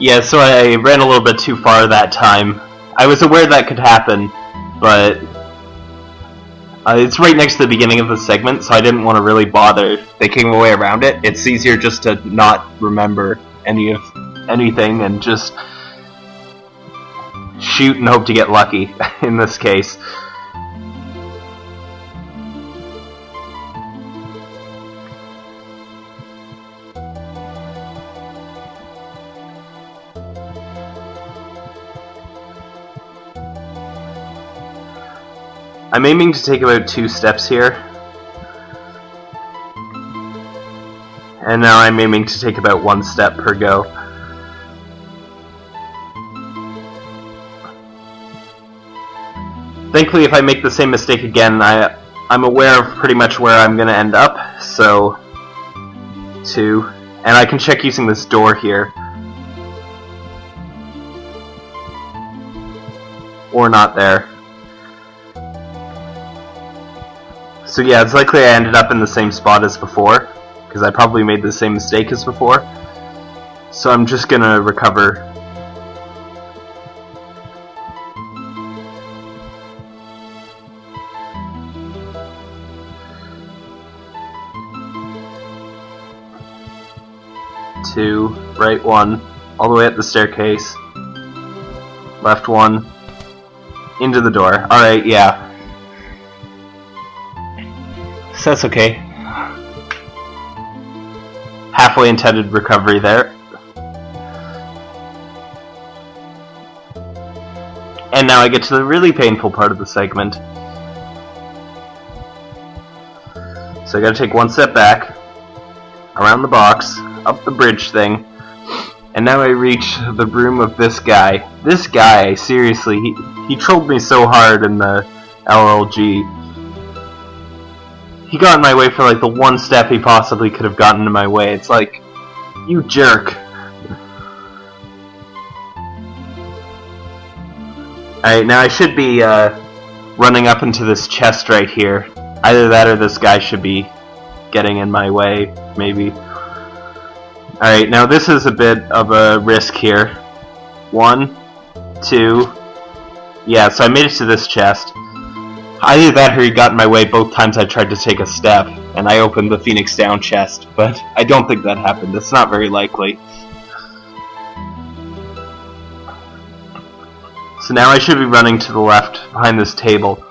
Yeah, so I ran a little bit too far that time. I was aware that could happen, but uh, it's right next to the beginning of the segment, so I didn't want to really bother thinking my way around it. It's easier just to not remember any of anything and just shoot and hope to get lucky in this case. I'm aiming to take about two steps here. And now I'm aiming to take about one step per go. Thankfully, if I make the same mistake again, I, I'm aware of pretty much where I'm going to end up, so... Two. And I can check using this door here. Or not there. So yeah, it's likely I ended up in the same spot as before, because I probably made the same mistake as before. So I'm just gonna recover. Two, right one, all the way up the staircase. Left one, into the door. Alright, yeah. So that's okay. Halfway intended recovery there. And now I get to the really painful part of the segment. So I gotta take one step back, around the box, up the bridge thing, and now I reach the room of this guy. This guy, seriously, he, he trolled me so hard in the LLG. He got in my way for like the one step he possibly could have gotten in my way. It's like, you jerk. Alright, now I should be uh, running up into this chest right here. Either that or this guy should be getting in my way, maybe. Alright, now this is a bit of a risk here. One, two, yeah, so I made it to this chest. Either that or he got in my way both times I tried to take a step, and I opened the Phoenix Down chest, but I don't think that happened. It's not very likely. So now I should be running to the left, behind this table.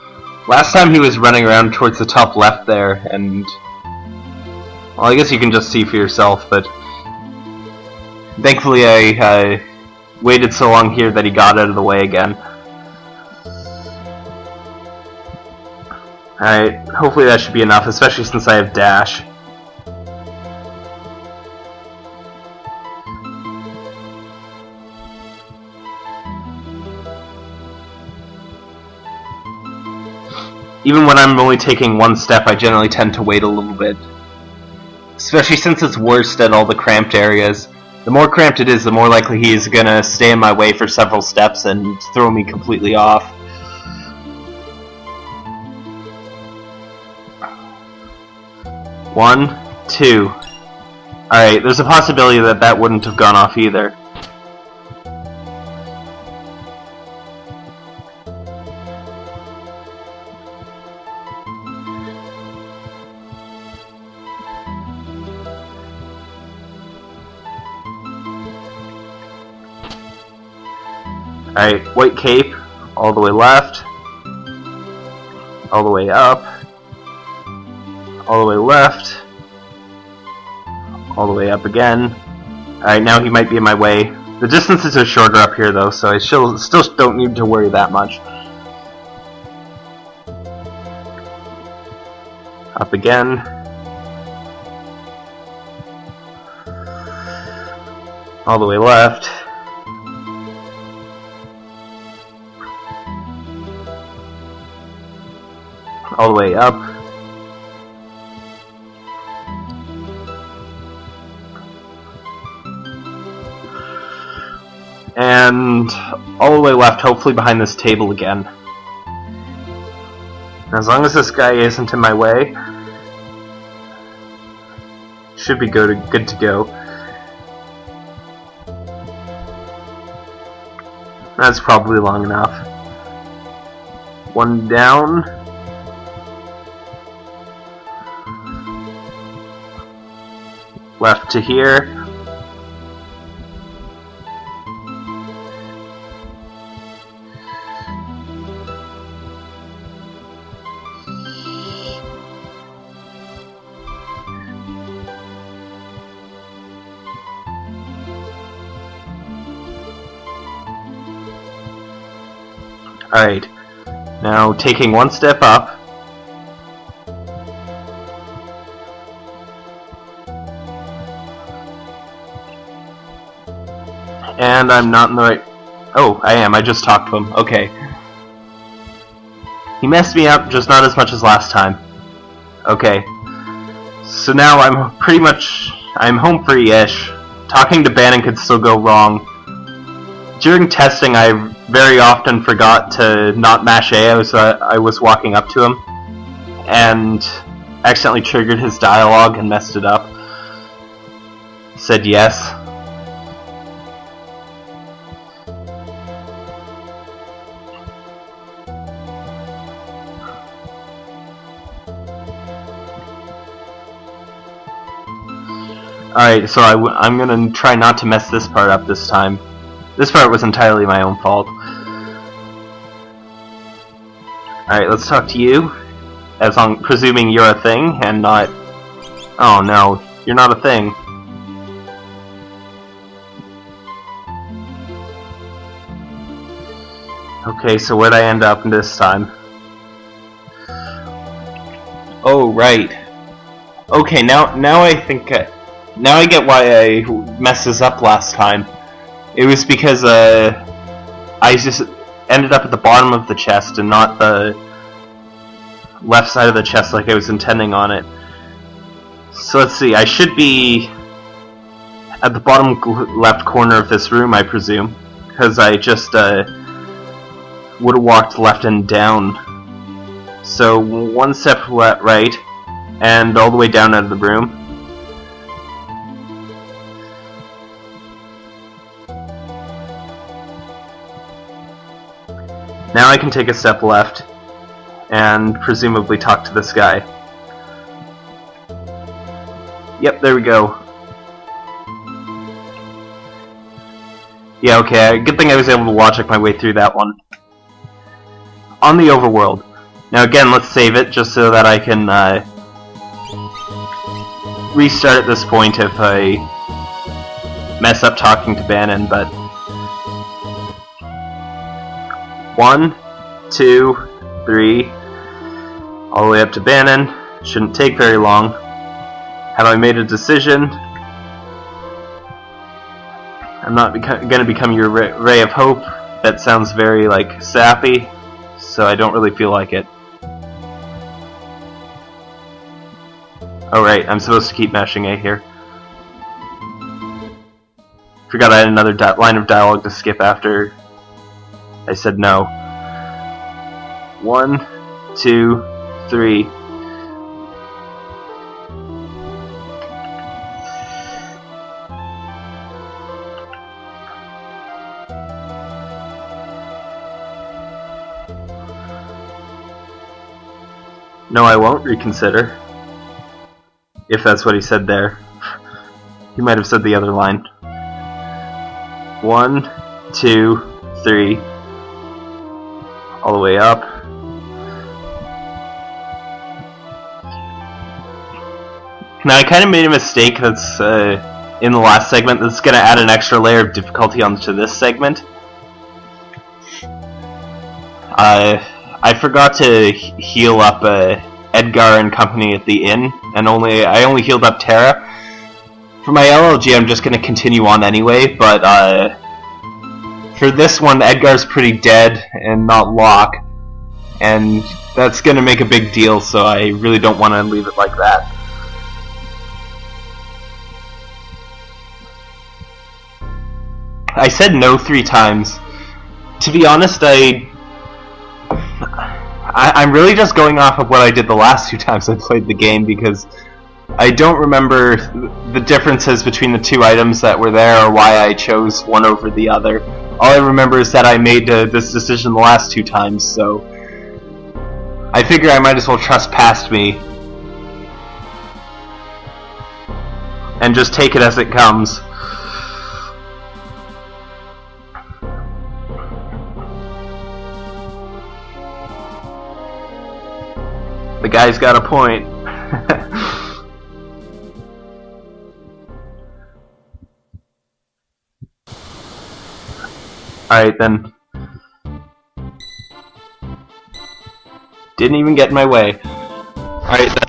Last time he was running around towards the top left there, and... Well, I guess you can just see for yourself, but... Thankfully I uh, waited so long here that he got out of the way again. Alright, hopefully that should be enough, especially since I have dash. Even when I'm only taking one step, I generally tend to wait a little bit. Especially since it's worst at all the cramped areas. The more cramped it is, the more likely he is gonna stay in my way for several steps and throw me completely off. One, two. Alright, there's a possibility that that wouldn't have gone off either. Alright, white cape, all the way left, all the way up, all the way left, all the way up again. Alright, now he might be in my way. The distances are shorter up here though, so I still, still don't need to worry that much. Up again. All the way left. All the way up. And all the way left, hopefully behind this table again. As long as this guy isn't in my way, should be good, good to go. That's probably long enough. One down. Left to here. Alright, now taking one step up. And I'm not in the right... Oh, I am. I just talked to him. Okay. He messed me up, just not as much as last time. Okay. So now I'm pretty much... I'm home free-ish. Talking to Bannon could still go wrong. During testing, I very often forgot to not mash A. I was, uh, I was walking up to him. And accidentally triggered his dialogue and messed it up. Said yes. Alright, so i w I'm gonna try not to mess this part up this time. This part was entirely my own fault. Alright, let's talk to you. As I'm presuming you're a thing and not... Oh no, you're not a thing. Okay, so where'd I end up this time? Oh, right. Okay, now now I think... I, now I get why I messes up last time. It was because uh, I just ended up at the bottom of the chest and not the left side of the chest like I was intending on it. So let's see, I should be at the bottom left corner of this room, I presume, because I just uh, would have walked left and down. So one step right, and all the way down out of the room. Now I can take a step left and presumably talk to this guy. Yep, there we go. Yeah, okay, good thing I was able to logic my way through that one. On the overworld. Now again, let's save it just so that I can uh, restart at this point if I mess up talking to Bannon, but One, two, three, all the way up to Bannon. Shouldn't take very long. Have I made a decision? I'm not going to become your ray of hope. That sounds very, like, sappy, so I don't really feel like it. Oh right, I'm supposed to keep mashing A here. Forgot I had another line of dialogue to skip after I said no. One, two, three. No, I won't reconsider. If that's what he said there. He might have said the other line. One, two, three all the way up. Now I kind of made a mistake that's uh, in the last segment that's going to add an extra layer of difficulty onto this segment. Uh, I forgot to heal up uh, Edgar and company at the inn, and only I only healed up Terra. For my LLG, I'm just going to continue on anyway, but uh, for this one, Edgar's pretty dead and not Locke, and that's going to make a big deal, so I really don't want to leave it like that. I said no three times. To be honest, I, I am really just going off of what I did the last two times I played the game because I don't remember the differences between the two items that were there or why I chose one over the other. All I remember is that I made uh, this decision the last two times, so I figure I might as well trust past me and just take it as it comes. The guy's got a point. Alright then. Didn't even get in my way. Alright then.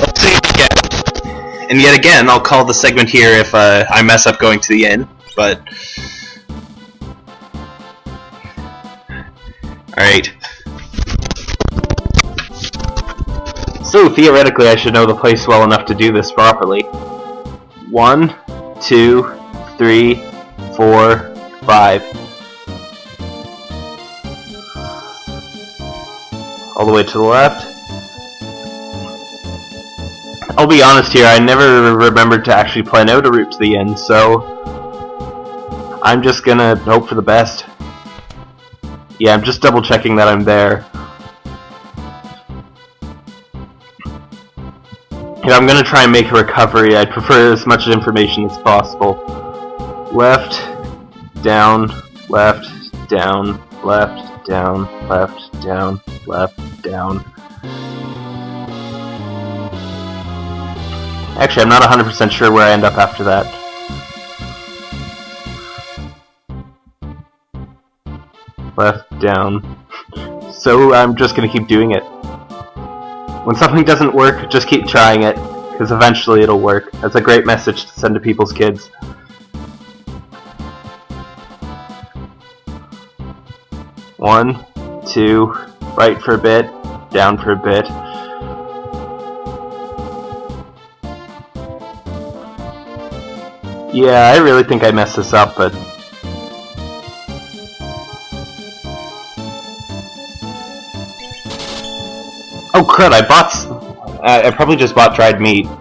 Let's see again. And yet again, I'll call the segment here if uh, I mess up going to the inn, but... Alright. So, theoretically, I should know the place well enough to do this properly. One, two, three, four, five. All the way to the left. I'll be honest here, I never remembered to actually plan out a route to the end, so... I'm just gonna hope for the best. Yeah, I'm just double checking that I'm there. If I'm gonna try and make a recovery, I'd prefer as much information as possible. Left, down, left, down, left, down, left, down, left, down. Actually, I'm not 100% sure where I end up after that. Left, down. So I'm just gonna keep doing it. When something doesn't work, just keep trying it, because eventually it'll work. That's a great message to send to people's kids. One, two, right for a bit, down for a bit. Yeah, I really think I messed this up, but Oh crud, I bought... I, I probably just bought dried meat.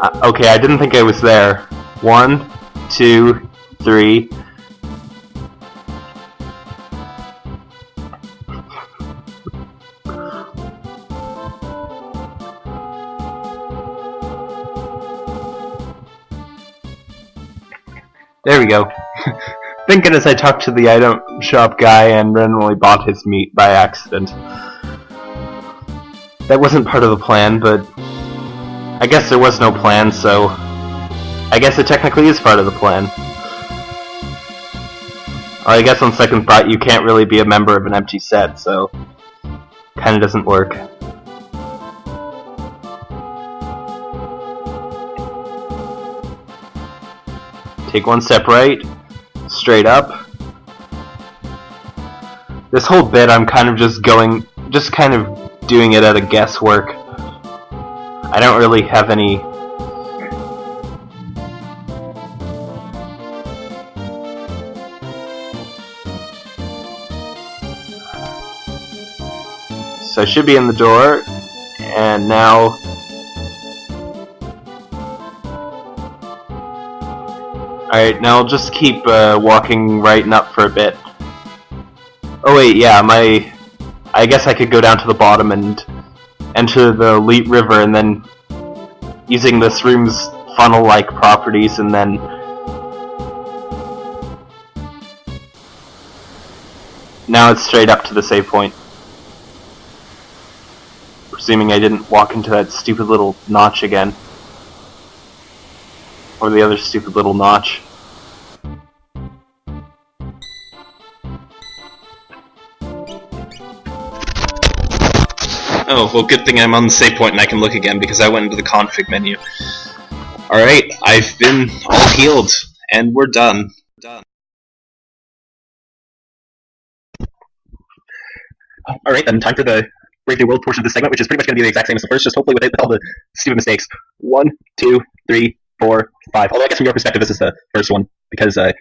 Uh, okay, I didn't think I was there. One, two, three... Go. thinking as I talked to the item shop guy and randomly bought his meat by accident. That wasn't part of the plan, but I guess there was no plan, so I guess it technically is part of the plan. I guess on second thought, you can't really be a member of an empty set, so kinda doesn't work. Take one step right, straight up. This whole bit I'm kind of just going, just kind of doing it at a guesswork. I don't really have any So I should be in the door, and now Alright, now I'll just keep uh, walking right and up for a bit. Oh wait, yeah, my... I guess I could go down to the bottom and enter the Lete River and then using this room's funnel-like properties and then now it's straight up to the save point. Presuming I didn't walk into that stupid little notch again. Or the other stupid little notch. Oh, well good thing I'm on the save point and I can look again because I went into the config menu. Alright, I've been all healed, and we're done. Done. Alright then, time for the Brave New World portion of the segment, which is pretty much going to be the exact same as the first, just hopefully with all the stupid mistakes. One, two, three, four, five. Although I guess from your perspective, this is the first one because, uh,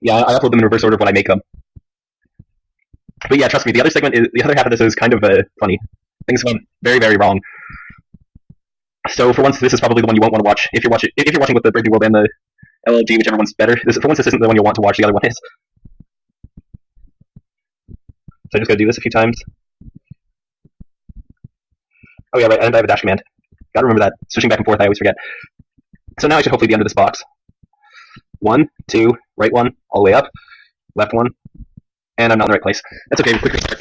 yeah, I upload them in reverse order when I make them. But yeah, trust me, the other segment, is, the other half of this is kind of uh, funny. Things went very, very wrong. So for once, this is probably the one you won't want to watch if you're watching if you're watching with the Brave New World and the LLG, whichever one's better. This, for once, this isn't the one you'll want to watch. The other one is. So I just gotta do this a few times. Oh yeah, right. And I have a dash command. Gotta remember that. Switching back and forth, I always forget. So now I should hopefully be under this box. One, two, right one, all the way up, left one, and I'm not in the right place. That's okay.